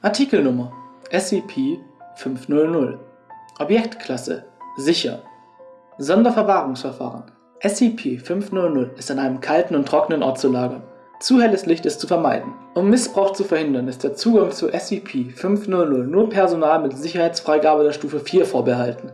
Artikelnummer SCP-500 Objektklasse Sicher Sonderverwahrungsverfahren SCP-500 ist an einem kalten und trockenen Ort zu lagern. Zu helles Licht ist zu vermeiden. Um Missbrauch zu verhindern, ist der Zugang zu SCP-500 nur Personal mit Sicherheitsfreigabe der Stufe 4 vorbehalten.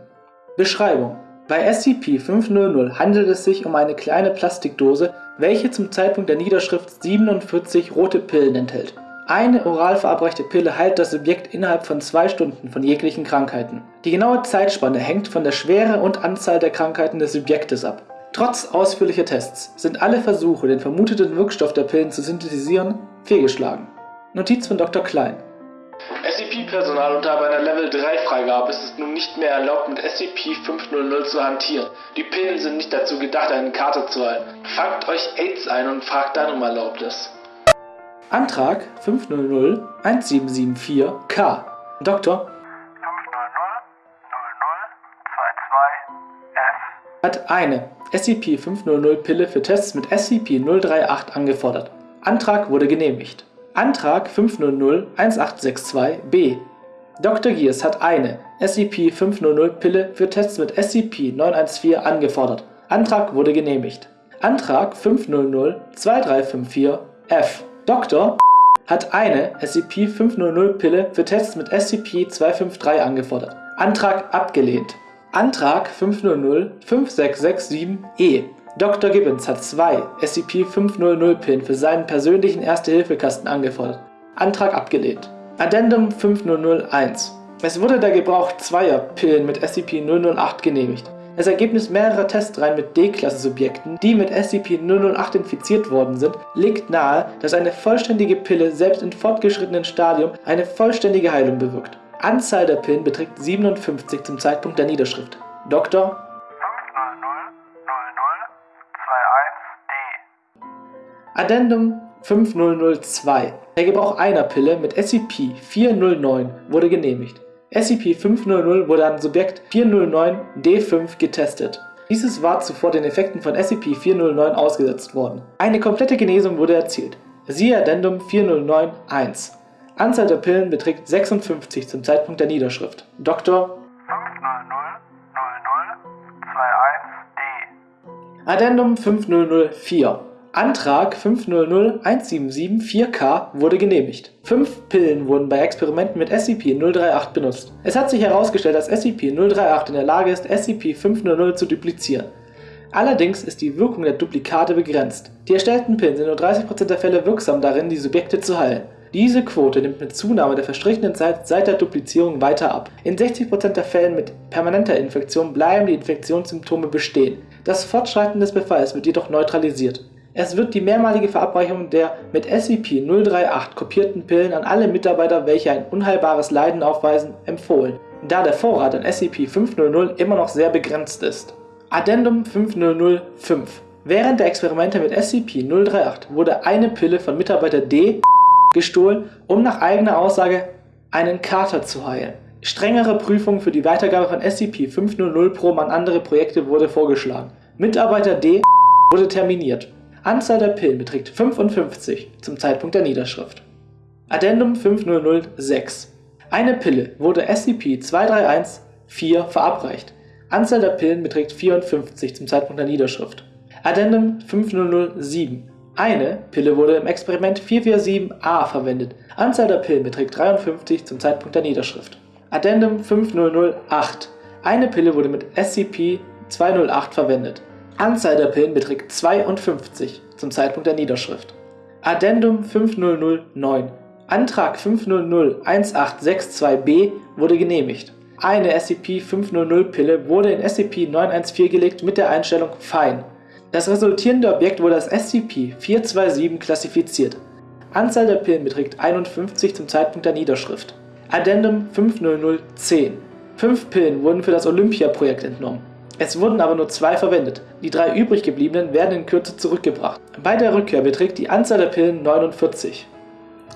Beschreibung Bei SCP-500 handelt es sich um eine kleine Plastikdose, welche zum Zeitpunkt der Niederschrift 47 rote Pillen enthält. Eine oral verabreichte Pille heilt das Subjekt innerhalb von zwei Stunden von jeglichen Krankheiten. Die genaue Zeitspanne hängt von der Schwere und Anzahl der Krankheiten des Subjektes ab. Trotz ausführlicher Tests sind alle Versuche, den vermuteten Wirkstoff der Pillen zu synthetisieren, fehlgeschlagen. Notiz von Dr. Klein. SCP-Personal unter einer Level 3 Freigabe ist es nun nicht mehr erlaubt, mit SCP-500 zu hantieren. Die Pillen sind nicht dazu gedacht, eine Karte zu halten. Fangt euch AIDS ein und fragt dann um Erlaubnis. Antrag 500-1774-K Dr. 500-00-22-F hat eine SCP-500-Pille für Tests mit SCP-038 angefordert. Antrag wurde genehmigt. Antrag 500-1862-B Dr. Gears hat eine SCP-500-Pille für Tests mit SCP-914 angefordert. Antrag wurde genehmigt. Antrag 500-2354-F Dr. hat eine SCP-500-Pille für Tests mit SCP-253 angefordert. Antrag abgelehnt. Antrag 500-5667-E Dr. Gibbons hat zwei SCP-500-Pillen für seinen persönlichen Erste-Hilfe-Kasten angefordert. Antrag abgelehnt. Addendum 5001 Es wurde der Gebrauch zweier Pillen mit SCP-008 genehmigt. Das Ergebnis mehrerer Testreihen mit D-Klasse-Subjekten, die mit SCP-008 infiziert worden sind, legt nahe, dass eine vollständige Pille selbst im fortgeschrittenen Stadium eine vollständige Heilung bewirkt. Anzahl der Pillen beträgt 57 zum Zeitpunkt der Niederschrift. Dr. 500-00-21-D Addendum 5002 Der Gebrauch einer Pille mit SCP-409 wurde genehmigt. SCP-500 wurde an Subjekt 409-D5 getestet. Dieses war zuvor den Effekten von SCP-409 ausgesetzt worden. Eine komplette Genesung wurde erzielt. Siehe Addendum 409-1. Anzahl der Pillen beträgt 56 zum Zeitpunkt der Niederschrift. Dr. 500-00-21-D Addendum 5004 Antrag 500-1774-K wurde genehmigt. Fünf Pillen wurden bei Experimenten mit SCP-038 benutzt. Es hat sich herausgestellt, dass SCP-038 in der Lage ist, SCP-500 zu duplizieren. Allerdings ist die Wirkung der Duplikate begrenzt. Die erstellten Pillen sind nur 30% der Fälle wirksam darin, die Subjekte zu heilen. Diese Quote nimmt mit Zunahme der verstrichenen Zeit seit der Duplizierung weiter ab. In 60% der Fällen mit permanenter Infektion bleiben die Infektionssymptome bestehen. Das Fortschreiten des Befalls wird jedoch neutralisiert. Es wird die mehrmalige Verabreichung der mit SCP-038 kopierten Pillen an alle Mitarbeiter, welche ein unheilbares Leiden aufweisen, empfohlen, da der Vorrat an SCP-500 immer noch sehr begrenzt ist. Addendum 5005 Während der Experimente mit SCP-038 wurde eine Pille von Mitarbeiter D gestohlen, um nach eigener Aussage einen Kater zu heilen. Strengere Prüfung für die Weitergabe von SCP-500-Proben an andere Projekte wurde vorgeschlagen. Mitarbeiter D wurde terminiert. Anzahl der Pillen beträgt 55 zum Zeitpunkt der Niederschrift. Addendum 5006 Eine Pille wurde SCP-2314 verabreicht. Anzahl der Pillen beträgt 54 zum Zeitpunkt der Niederschrift. Addendum 5007 Eine Pille wurde im Experiment 447a verwendet. Anzahl der Pillen beträgt 53 zum Zeitpunkt der Niederschrift. Addendum 5008 Eine Pille wurde mit SCP-208 verwendet. Anzahl der Pillen beträgt 52 zum Zeitpunkt der Niederschrift. Addendum 5009 Antrag 500-1862-B wurde genehmigt. Eine SCP-500-Pille wurde in SCP-914 gelegt mit der Einstellung Fein. Das resultierende Objekt wurde als SCP-427 klassifiziert. Anzahl der Pillen beträgt 51 zum Zeitpunkt der Niederschrift. Addendum 500-10 Fünf Pillen wurden für das Olympia-Projekt entnommen. Es wurden aber nur zwei verwendet, die drei übrig gebliebenen werden in Kürze zurückgebracht. Bei der Rückkehr beträgt die Anzahl der Pillen 49.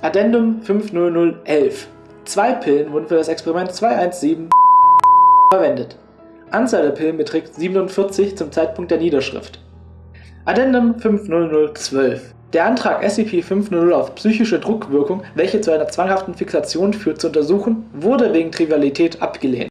Addendum 50011 Zwei Pillen wurden für das Experiment 217 verwendet. Anzahl der Pillen beträgt 47 zum Zeitpunkt der Niederschrift. Addendum 50012 Der Antrag SCP-500 auf psychische Druckwirkung, welche zu einer zwanghaften Fixation führt, zu untersuchen, wurde wegen Trivialität abgelehnt